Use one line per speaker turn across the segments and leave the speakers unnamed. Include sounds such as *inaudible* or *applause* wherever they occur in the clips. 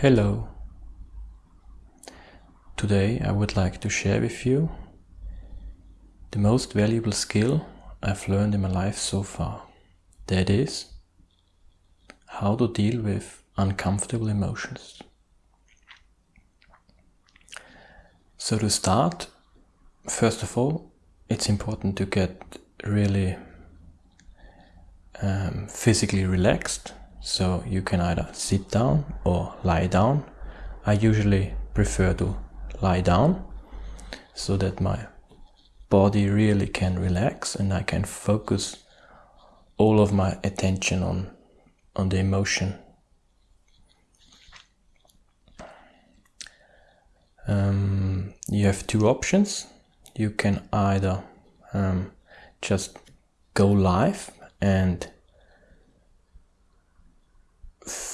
Hello. Today I would like to share with you the most valuable skill I've learned in my life so far. That is how to deal with uncomfortable emotions. So to start, first of all, it's important to get really um, physically relaxed so you can either sit down or lie down. I usually prefer to lie down so that my body really can relax and I can focus all of my attention on on the emotion. Um, you have two options. You can either um, just go live and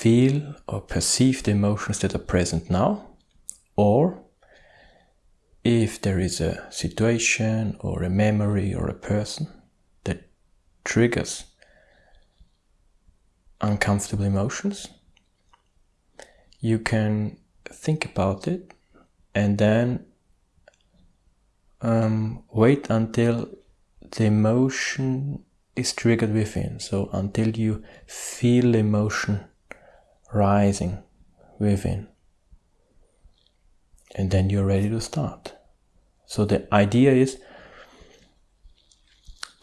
feel or perceive the emotions that are present now, or if there is a situation or a memory or a person that triggers uncomfortable emotions, you can think about it and then um, wait until the emotion is triggered within. So until you feel emotion rising within. And then you're ready to start. So the idea is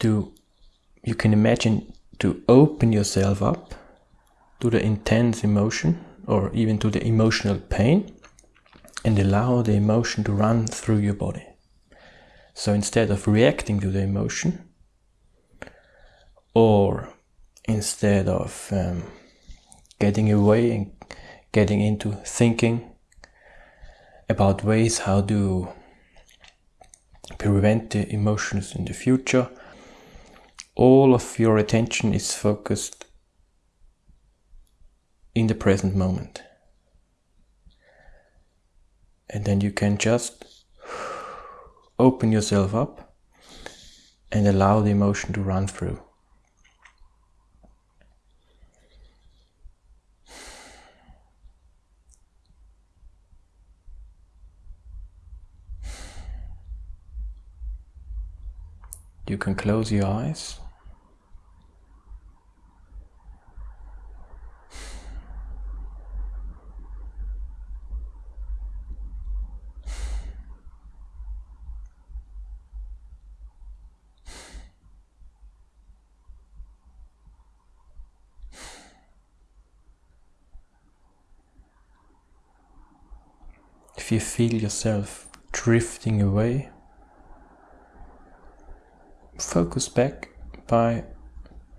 to, you can imagine to open yourself up to the intense emotion or even to the emotional pain and allow the emotion to run through your body. So instead of reacting to the emotion or instead of um, getting away and getting into thinking about ways how to prevent the emotions in the future. All of your attention is focused in the present moment. And then you can just open yourself up and allow the emotion to run through. You can close your eyes. If you feel yourself drifting away, focus back by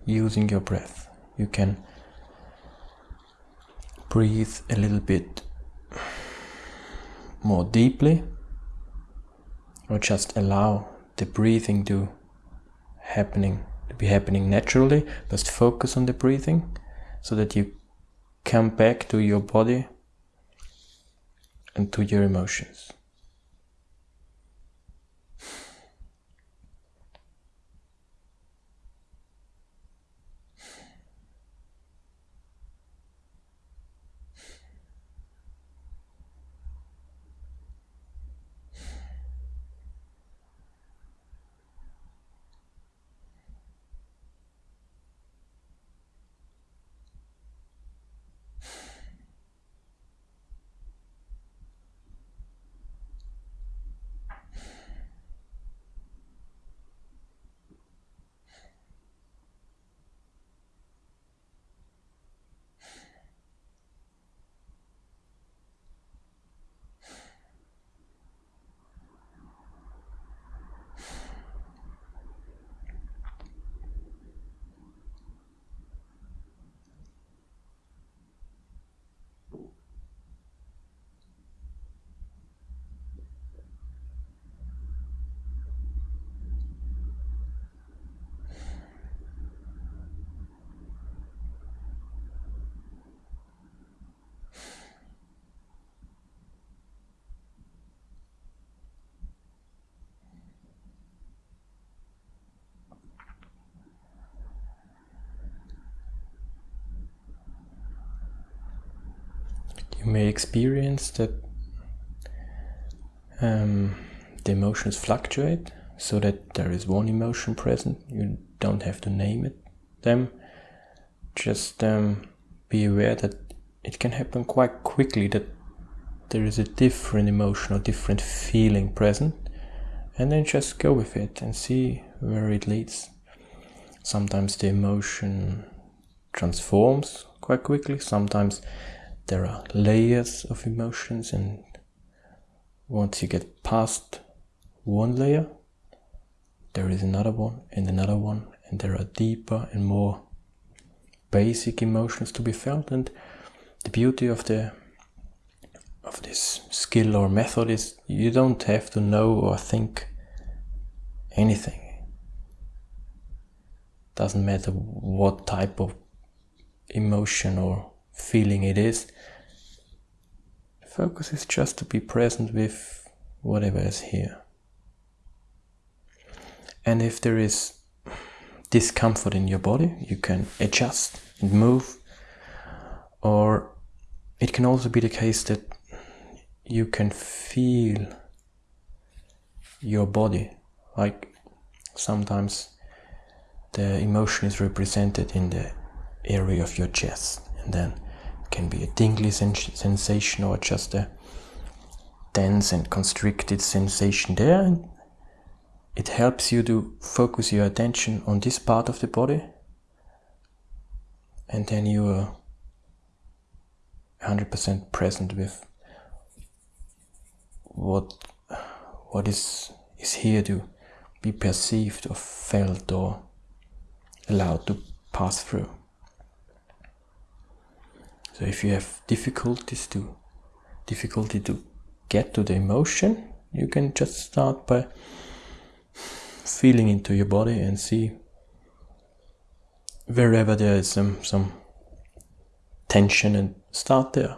using your breath. You can breathe a little bit more deeply or just allow the breathing to happening to be happening naturally just focus on the breathing so that you come back to your body and to your emotions may experience that um, the emotions fluctuate so that there is one emotion present. You don't have to name it them. Just um, be aware that it can happen quite quickly that there is a different emotion or different feeling present and then just go with it and see where it leads. Sometimes the emotion transforms quite quickly, sometimes there are layers of emotions and once you get past one layer there is another one and another one and there are deeper and more basic emotions to be felt. And the beauty of the of this skill or method is you don't have to know or think anything. Doesn't matter what type of emotion or feeling it is focus is just to be present with whatever is here and if there is discomfort in your body, you can adjust and move. Or it can also be the case that you can feel your body. Like sometimes the emotion is represented in the area of your chest, and then can be a tingly sensation or just a tense and constricted sensation there. It helps you to focus your attention on this part of the body and then you are 100% present with what what is is here to be perceived or felt or allowed to pass through so if you have difficulties to difficulty to get to the emotion you can just start by feeling into your body and see wherever there is some some tension and start there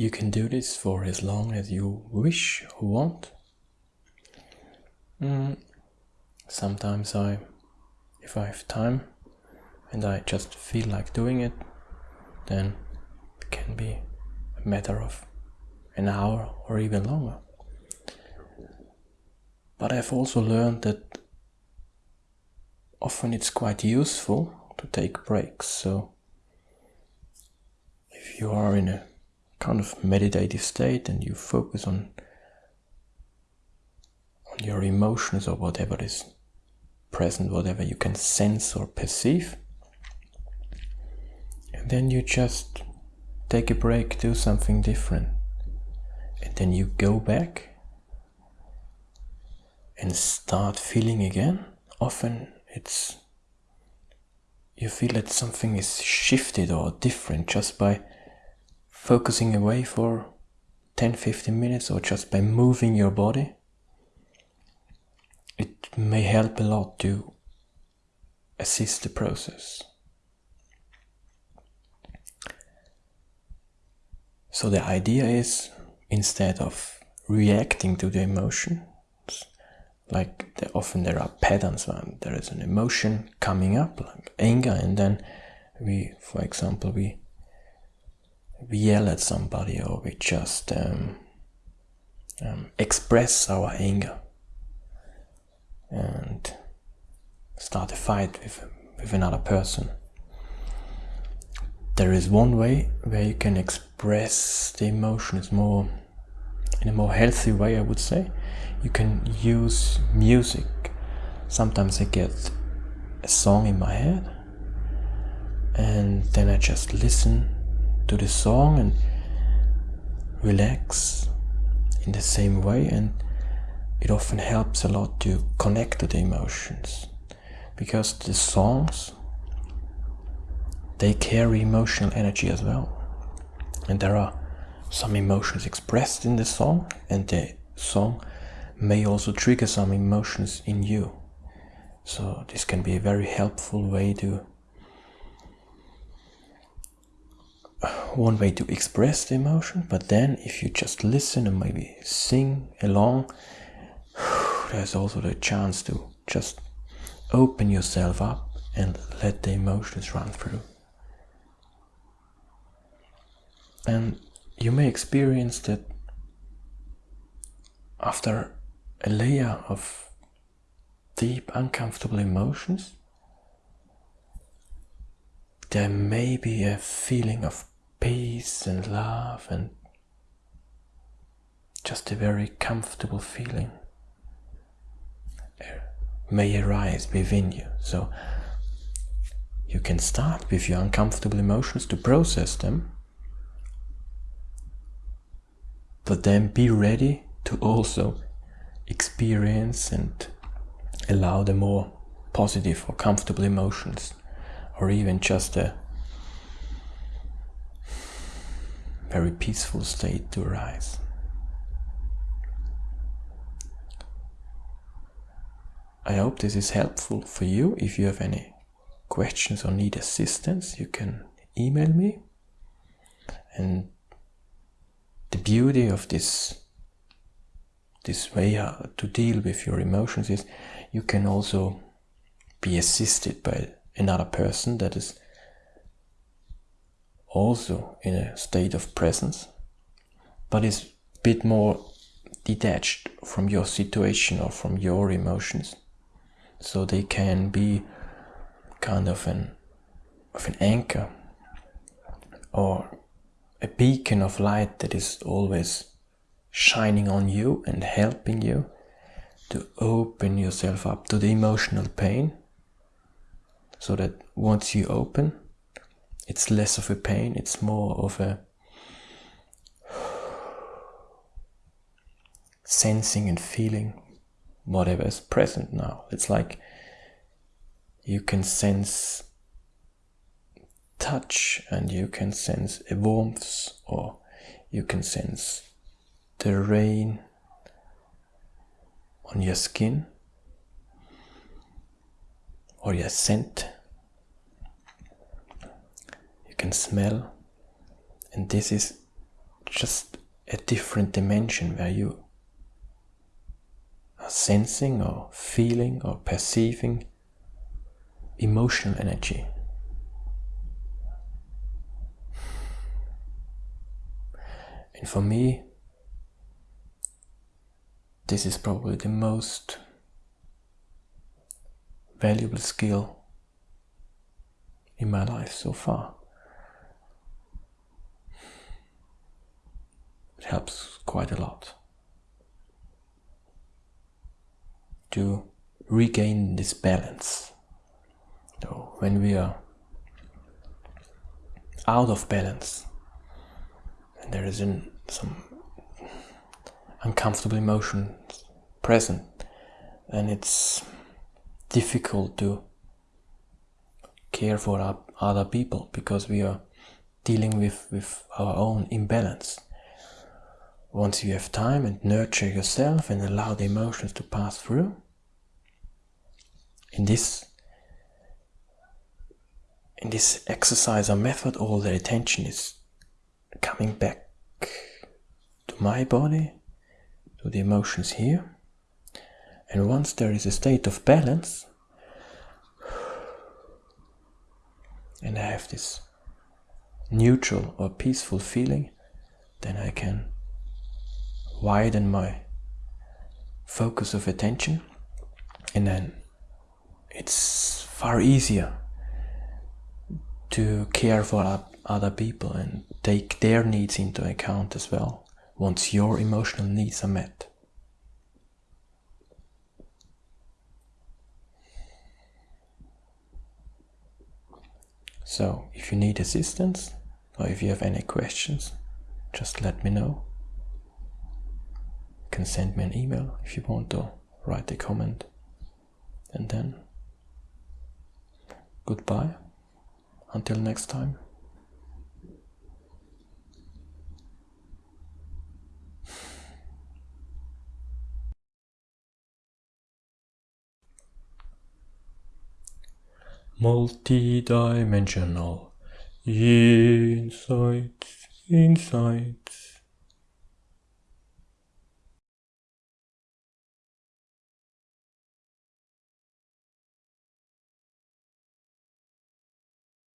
You can do this for as long as you wish or want. Mm. Sometimes I, if I have time and I just feel like doing it, then it can be a matter of an hour or even longer. But I've also learned that often it's quite useful to take breaks. So if you are in a kind of meditative state and you focus on on your emotions or whatever is present, whatever you can sense or perceive. And then you just take a break, do something different. And then you go back and start feeling again. Often it's you feel that something is shifted or different just by focusing away for 10 15 minutes or just by moving your body it may help a lot to assist the process. So the idea is instead of reacting to the emotion like the, often there are patterns when there is an emotion coming up like anger and then we for example we we yell at somebody or we just um, um, express our anger and start a fight with, with another person. There is one way where you can express the emotions more in a more healthy way I would say. You can use music. Sometimes I get a song in my head and then I just listen to the song and relax in the same way and it often helps a lot to connect to the emotions because the songs they carry emotional energy as well and there are some emotions expressed in the song and the song may also trigger some emotions in you. So this can be a very helpful way to one way to express the emotion, but then if you just listen and maybe sing along, *sighs* there's also the chance to just open yourself up and let the emotions run through. And you may experience that after a layer of deep, uncomfortable emotions, there may be a feeling of peace and love and just a very comfortable feeling may arise within you. So you can start with your uncomfortable emotions to process them, but then be ready to also experience and allow the more positive or comfortable emotions or even just a very peaceful state to arise. I hope this is helpful for you. If you have any questions or need assistance, you can email me. And the beauty of this this way to deal with your emotions is you can also be assisted by another person that is also in a state of presence but is a bit more detached from your situation or from your emotions. So they can be kind of an of an anchor or a beacon of light that is always shining on you and helping you to open yourself up to the emotional pain so that once you open it's less of a pain it's more of a sensing and feeling whatever is present now it's like you can sense touch and you can sense a warmth or you can sense the rain on your skin or your scent. Can smell, and this is just a different dimension where you are sensing or feeling or perceiving emotional energy. And for me, this is probably the most valuable skill in my life so far. Helps quite a lot to regain this balance. So when we are out of balance and there is an, some uncomfortable emotion present, then it's difficult to care for other people because we are dealing with, with our own imbalance. Once you have time and nurture yourself and allow the emotions to pass through, in this in this exercise or method all the attention is coming back to my body, to the emotions here. And once there is a state of balance, and I have this neutral or peaceful feeling, then I can widen my focus of attention and then it's far easier to care for other people and take their needs into account as well once your emotional needs are met. So, if you need assistance or if you have any questions, just let me know. Can send me an email if you want to write a comment. And then, goodbye. Until next time. Multi-dimensional insights, insights.